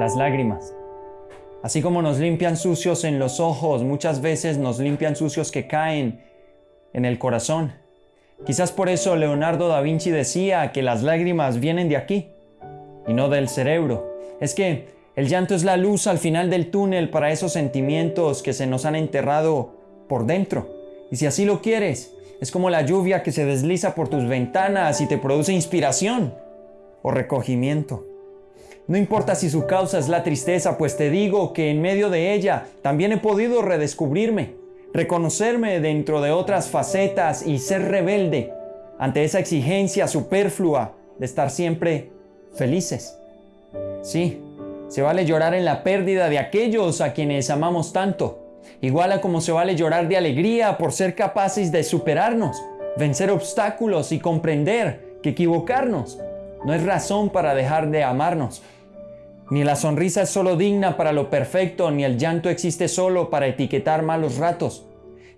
las lágrimas. Así como nos limpian sucios en los ojos, muchas veces nos limpian sucios que caen en el corazón. Quizás por eso Leonardo da Vinci decía que las lágrimas vienen de aquí y no del cerebro. Es que el llanto es la luz al final del túnel para esos sentimientos que se nos han enterrado por dentro. Y si así lo quieres, es como la lluvia que se desliza por tus ventanas y te produce inspiración o recogimiento. No importa si su causa es la tristeza, pues te digo que en medio de ella también he podido redescubrirme, reconocerme dentro de otras facetas y ser rebelde ante esa exigencia superflua de estar siempre felices. Sí, se vale llorar en la pérdida de aquellos a quienes amamos tanto, igual a como se vale llorar de alegría por ser capaces de superarnos, vencer obstáculos y comprender que equivocarnos no es razón para dejar de amarnos. Ni la sonrisa es solo digna para lo perfecto, ni el llanto existe solo para etiquetar malos ratos.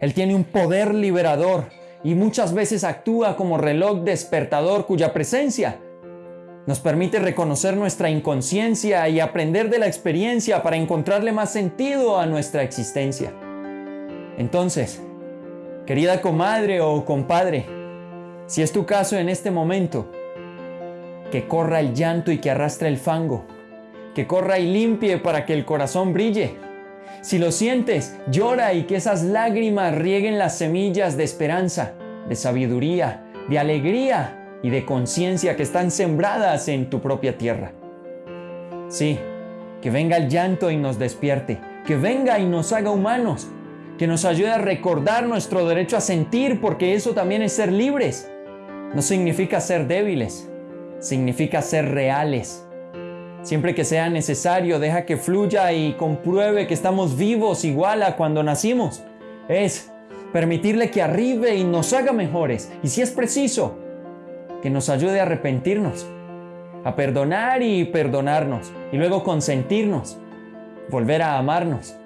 Él tiene un poder liberador y muchas veces actúa como reloj despertador cuya presencia nos permite reconocer nuestra inconsciencia y aprender de la experiencia para encontrarle más sentido a nuestra existencia. Entonces, querida comadre o compadre, si es tu caso en este momento, que corra el llanto y que arrastre el fango, que corra y limpie para que el corazón brille. Si lo sientes, llora y que esas lágrimas rieguen las semillas de esperanza, de sabiduría, de alegría y de conciencia que están sembradas en tu propia tierra. Sí, que venga el llanto y nos despierte, que venga y nos haga humanos, que nos ayude a recordar nuestro derecho a sentir, porque eso también es ser libres. No significa ser débiles, significa ser reales. Siempre que sea necesario, deja que fluya y compruebe que estamos vivos igual a cuando nacimos. Es permitirle que arribe y nos haga mejores. Y si es preciso, que nos ayude a arrepentirnos, a perdonar y perdonarnos, y luego consentirnos, volver a amarnos,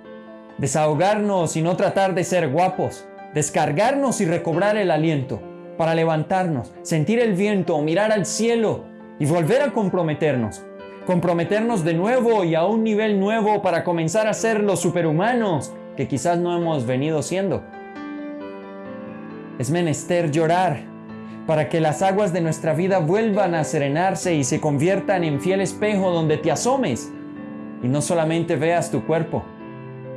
desahogarnos y no tratar de ser guapos, descargarnos y recobrar el aliento para levantarnos, sentir el viento, mirar al cielo y volver a comprometernos. Comprometernos de nuevo y a un nivel nuevo para comenzar a ser los superhumanos que quizás no hemos venido siendo. Es menester llorar para que las aguas de nuestra vida vuelvan a serenarse y se conviertan en fiel espejo donde te asomes y no solamente veas tu cuerpo,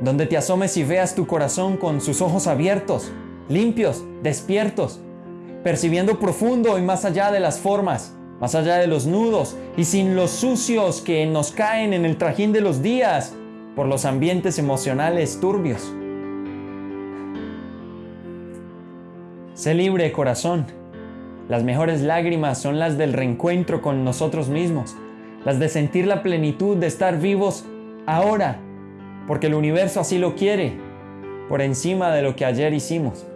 donde te asomes y veas tu corazón con sus ojos abiertos, limpios, despiertos, percibiendo profundo y más allá de las formas, más allá de los nudos y sin los sucios que nos caen en el trajín de los días por los ambientes emocionales turbios. Sé libre, corazón. Las mejores lágrimas son las del reencuentro con nosotros mismos, las de sentir la plenitud de estar vivos ahora, porque el universo así lo quiere, por encima de lo que ayer hicimos.